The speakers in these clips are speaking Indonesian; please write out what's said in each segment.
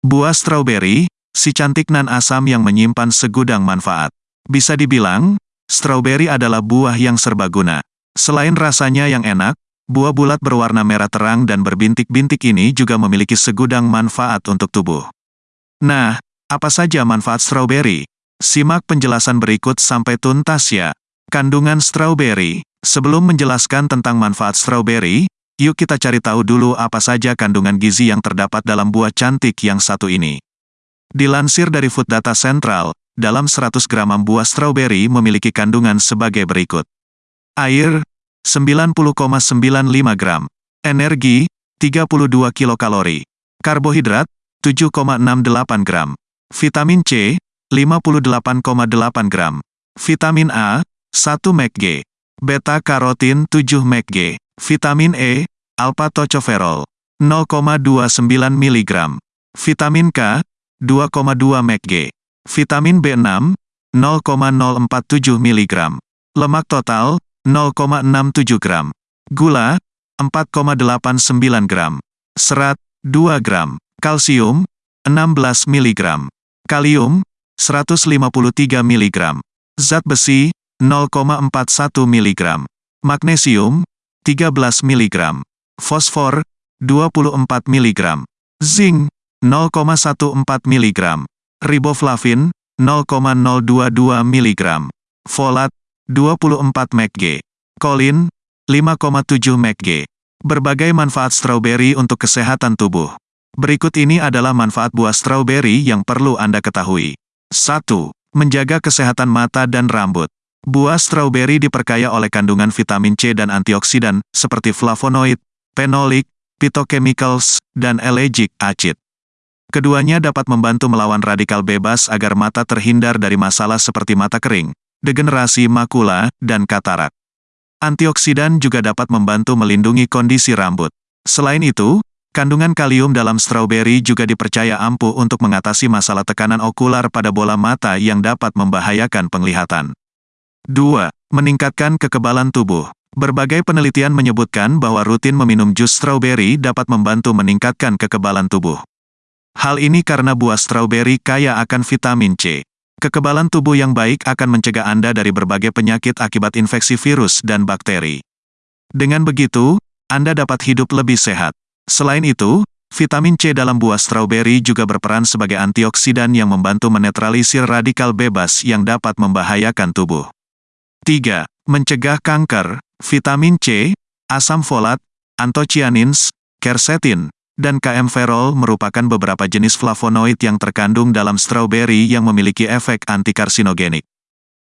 Buah stroberi, si cantik nan asam yang menyimpan segudang manfaat. Bisa dibilang, stroberi adalah buah yang serbaguna. Selain rasanya yang enak, buah bulat berwarna merah terang dan berbintik-bintik ini juga memiliki segudang manfaat untuk tubuh. Nah, apa saja manfaat stroberi? Simak penjelasan berikut sampai tuntas ya. Kandungan stroberi. Sebelum menjelaskan tentang manfaat stroberi, yuk kita cari tahu dulu apa saja kandungan gizi yang terdapat dalam buah cantik yang satu ini. Dilansir dari Food Data Central, dalam 100 gram buah stroberi memiliki kandungan sebagai berikut. Air, 90,95 gram. Energi, 32 kilokalori. Karbohidrat, 7,68 gram. Vitamin C, 58,8 gram. Vitamin A, 1 mg. Beta-karotin 7 mg. Vitamin E, alpha-tocopherol, 0,29 mg. Vitamin K, 2,2 mg. Vitamin B6, 0,047 mg. Lemak total, 0,67 gram. Gula, 4,89 gram. Serat, 2 gram. Kalsium, 16 mg. Kalium, 153 mg. Zat besi, 0,41 mg. Magnesium, 13 mg. Fosfor, 24 mg. Zinc, 0,14 mg. Riboflavin, 0,022 mg. Folat, 24 mg. Kolin, 5,7 mg. Berbagai manfaat stroberi untuk kesehatan tubuh. Berikut ini adalah manfaat buah stroberi yang perlu Anda ketahui. 1. Menjaga kesehatan mata dan rambut. Buah stroberi diperkaya oleh kandungan vitamin C dan antioksidan, seperti flavonoid, fenolik, phytochemicals, dan allergic acid. Keduanya dapat membantu melawan radikal bebas agar mata terhindar dari masalah seperti mata kering, degenerasi makula, dan katarak. Antioksidan juga dapat membantu melindungi kondisi rambut. Selain itu, Kandungan kalium dalam stroberi juga dipercaya ampuh untuk mengatasi masalah tekanan okular pada bola mata yang dapat membahayakan penglihatan. 2. Meningkatkan kekebalan tubuh. Berbagai penelitian menyebutkan bahwa rutin meminum jus stroberi dapat membantu meningkatkan kekebalan tubuh. Hal ini karena buah stroberi kaya akan vitamin C. Kekebalan tubuh yang baik akan mencegah Anda dari berbagai penyakit akibat infeksi virus dan bakteri. Dengan begitu, Anda dapat hidup lebih sehat. Selain itu, vitamin C dalam buah stroberi juga berperan sebagai antioksidan yang membantu menetralisir radikal bebas yang dapat membahayakan tubuh. 3. Mencegah kanker, vitamin C, asam folat, antocianins, quercetin, dan kaempferol merupakan beberapa jenis flavonoid yang terkandung dalam stroberi yang memiliki efek antikarsinogenik.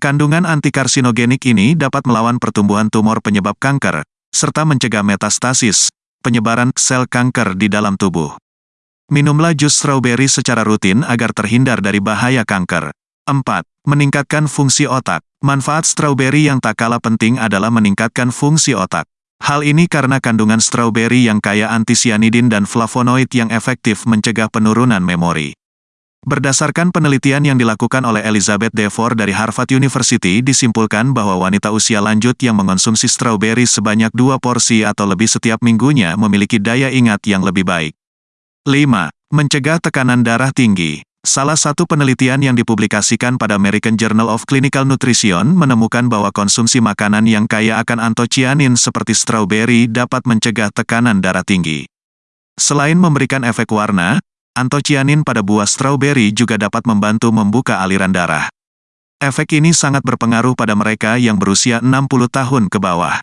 Kandungan antikarsinogenik ini dapat melawan pertumbuhan tumor penyebab kanker, serta mencegah metastasis, penyebaran sel kanker di dalam tubuh. Minumlah jus strawberry secara rutin agar terhindar dari bahaya kanker. 4. Meningkatkan fungsi otak. Manfaat strawberry yang tak kalah penting adalah meningkatkan fungsi otak. Hal ini karena kandungan strawberry yang kaya antisianidin dan flavonoid yang efektif mencegah penurunan memori. Berdasarkan penelitian yang dilakukan oleh Elizabeth Devor dari Harvard University disimpulkan bahwa wanita usia lanjut yang mengonsumsi stroberi sebanyak dua porsi atau lebih setiap minggunya memiliki daya ingat yang lebih baik. 5. Mencegah tekanan darah tinggi. Salah satu penelitian yang dipublikasikan pada American Journal of Clinical Nutrition menemukan bahwa konsumsi makanan yang kaya akan antocianin seperti stroberi dapat mencegah tekanan darah tinggi. Selain memberikan efek warna, Antocianin pada buah stroberi juga dapat membantu membuka aliran darah. Efek ini sangat berpengaruh pada mereka yang berusia 60 tahun ke bawah.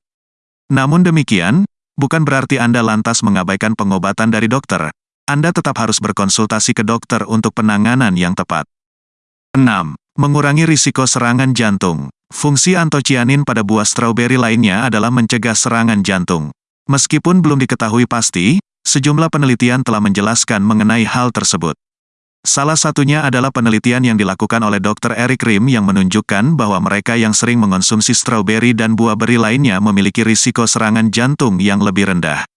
Namun demikian, bukan berarti Anda lantas mengabaikan pengobatan dari dokter. Anda tetap harus berkonsultasi ke dokter untuk penanganan yang tepat. 6. Mengurangi risiko serangan jantung. Fungsi antocianin pada buah stroberi lainnya adalah mencegah serangan jantung. Meskipun belum diketahui pasti, Sejumlah penelitian telah menjelaskan mengenai hal tersebut. Salah satunya adalah penelitian yang dilakukan oleh Dr. Eric Rim yang menunjukkan bahwa mereka yang sering mengonsumsi stroberi dan buah beri lainnya memiliki risiko serangan jantung yang lebih rendah.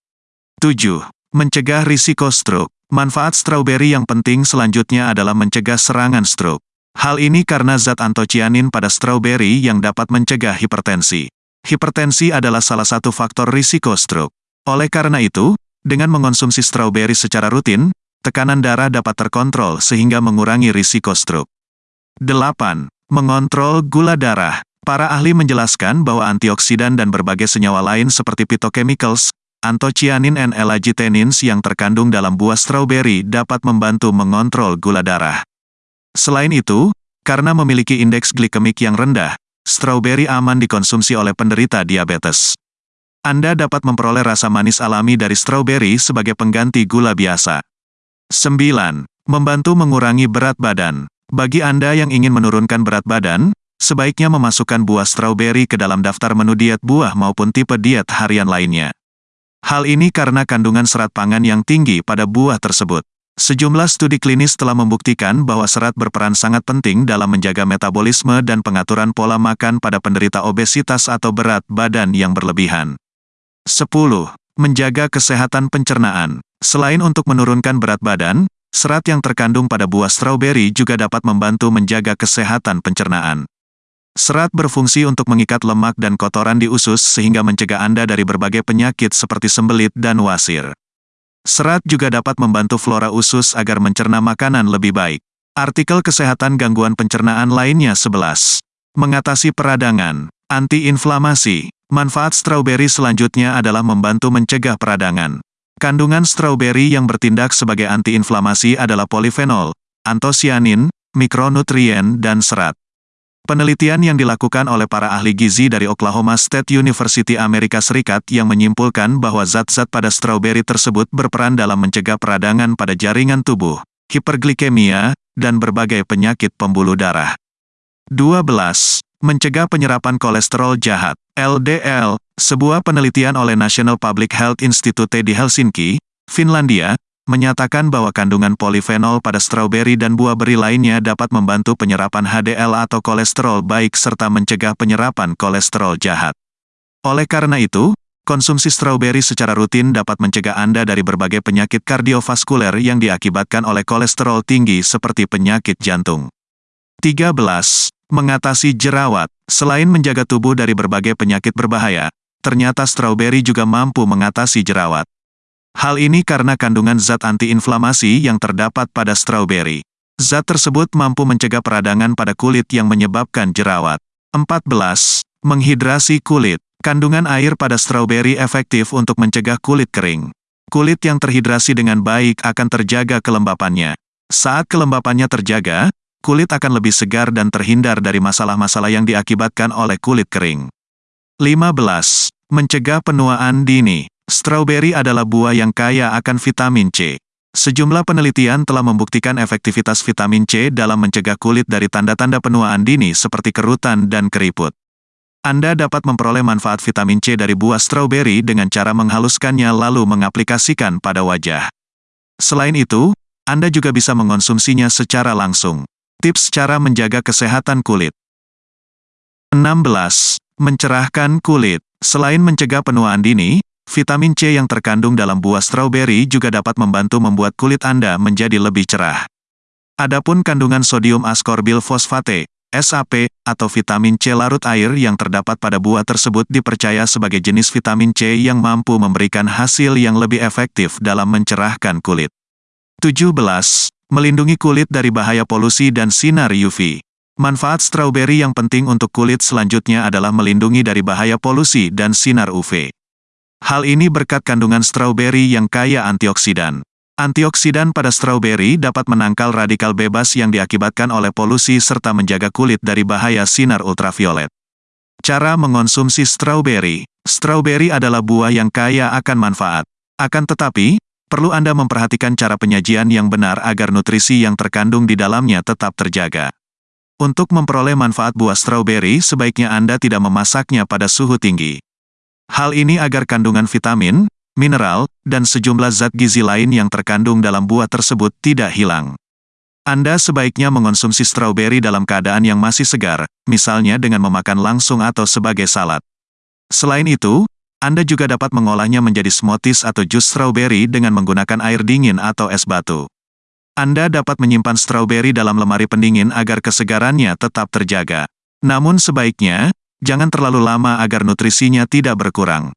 7. Mencegah risiko stroke. Manfaat stroberi yang penting selanjutnya adalah mencegah serangan stroke. Hal ini karena zat antocianin pada stroberi yang dapat mencegah hipertensi. Hipertensi adalah salah satu faktor risiko stroke. Oleh karena itu, dengan mengonsumsi stroberi secara rutin, tekanan darah dapat terkontrol sehingga mengurangi risiko stroke. 8. Mengontrol gula darah. Para ahli menjelaskan bahwa antioksidan dan berbagai senyawa lain seperti phytochemicals, antocianin and elagitenins yang terkandung dalam buah stroberi dapat membantu mengontrol gula darah. Selain itu, karena memiliki indeks glikemik yang rendah, stroberi aman dikonsumsi oleh penderita diabetes. Anda dapat memperoleh rasa manis alami dari stroberi sebagai pengganti gula biasa. 9. Membantu mengurangi berat badan. Bagi Anda yang ingin menurunkan berat badan, sebaiknya memasukkan buah stroberi ke dalam daftar menu diet buah maupun tipe diet harian lainnya. Hal ini karena kandungan serat pangan yang tinggi pada buah tersebut. Sejumlah studi klinis telah membuktikan bahwa serat berperan sangat penting dalam menjaga metabolisme dan pengaturan pola makan pada penderita obesitas atau berat badan yang berlebihan. 10. Menjaga kesehatan pencernaan. Selain untuk menurunkan berat badan, serat yang terkandung pada buah stroberi juga dapat membantu menjaga kesehatan pencernaan. Serat berfungsi untuk mengikat lemak dan kotoran di usus sehingga mencegah Anda dari berbagai penyakit seperti sembelit dan wasir. Serat juga dapat membantu flora usus agar mencerna makanan lebih baik. Artikel kesehatan gangguan pencernaan lainnya 11. Mengatasi peradangan, antiinflamasi, Manfaat stroberi selanjutnya adalah membantu mencegah peradangan. Kandungan stroberi yang bertindak sebagai antiinflamasi adalah polifenol, antosianin, mikronutrien, dan serat. Penelitian yang dilakukan oleh para ahli gizi dari Oklahoma State University Amerika Serikat yang menyimpulkan bahwa zat-zat pada stroberi tersebut berperan dalam mencegah peradangan pada jaringan tubuh, hiperglikemia, dan berbagai penyakit pembuluh darah. 12. Mencegah penyerapan kolesterol jahat. LDL, sebuah penelitian oleh National Public Health Institute di Helsinki, Finlandia, menyatakan bahwa kandungan polifenol pada stroberi dan buah beri lainnya dapat membantu penyerapan HDL atau kolesterol baik serta mencegah penyerapan kolesterol jahat. Oleh karena itu, konsumsi stroberi secara rutin dapat mencegah Anda dari berbagai penyakit kardiovaskuler yang diakibatkan oleh kolesterol tinggi seperti penyakit jantung. 13. Mengatasi jerawat. Selain menjaga tubuh dari berbagai penyakit berbahaya, ternyata stroberi juga mampu mengatasi jerawat. Hal ini karena kandungan zat antiinflamasi yang terdapat pada stroberi. Zat tersebut mampu mencegah peradangan pada kulit yang menyebabkan jerawat. 14. Menghidrasi kulit. Kandungan air pada stroberi efektif untuk mencegah kulit kering. Kulit yang terhidrasi dengan baik akan terjaga kelembapannya. Saat kelembapannya terjaga, kulit akan lebih segar dan terhindar dari masalah-masalah yang diakibatkan oleh kulit kering. 15. Mencegah penuaan dini. Strawberry adalah buah yang kaya akan vitamin C. Sejumlah penelitian telah membuktikan efektivitas vitamin C dalam mencegah kulit dari tanda-tanda penuaan dini seperti kerutan dan keriput. Anda dapat memperoleh manfaat vitamin C dari buah strawberry dengan cara menghaluskannya lalu mengaplikasikan pada wajah. Selain itu, Anda juga bisa mengonsumsinya secara langsung. Tips cara menjaga kesehatan kulit. 16. Mencerahkan kulit. Selain mencegah penuaan dini, vitamin C yang terkandung dalam buah stroberi juga dapat membantu membuat kulit Anda menjadi lebih cerah. Adapun kandungan sodium askorbil fosfate, SAP, atau vitamin C larut air yang terdapat pada buah tersebut dipercaya sebagai jenis vitamin C yang mampu memberikan hasil yang lebih efektif dalam mencerahkan kulit. 17. Melindungi kulit dari bahaya polusi dan sinar UV. Manfaat strawberry yang penting untuk kulit selanjutnya adalah melindungi dari bahaya polusi dan sinar UV. Hal ini berkat kandungan strawberry yang kaya antioksidan. Antioksidan pada strawberry dapat menangkal radikal bebas yang diakibatkan oleh polusi serta menjaga kulit dari bahaya sinar ultraviolet. Cara mengonsumsi strawberry. Strawberry adalah buah yang kaya akan manfaat. Akan tetapi, perlu Anda memperhatikan cara penyajian yang benar agar nutrisi yang terkandung di dalamnya tetap terjaga. Untuk memperoleh manfaat buah stroberi, sebaiknya Anda tidak memasaknya pada suhu tinggi. Hal ini agar kandungan vitamin, mineral, dan sejumlah zat gizi lain yang terkandung dalam buah tersebut tidak hilang. Anda sebaiknya mengonsumsi stroberi dalam keadaan yang masih segar, misalnya dengan memakan langsung atau sebagai salad. Selain itu, anda juga dapat mengolahnya menjadi smoothies atau jus strawberry dengan menggunakan air dingin atau es batu. Anda dapat menyimpan strawberry dalam lemari pendingin agar kesegarannya tetap terjaga. Namun sebaiknya, jangan terlalu lama agar nutrisinya tidak berkurang.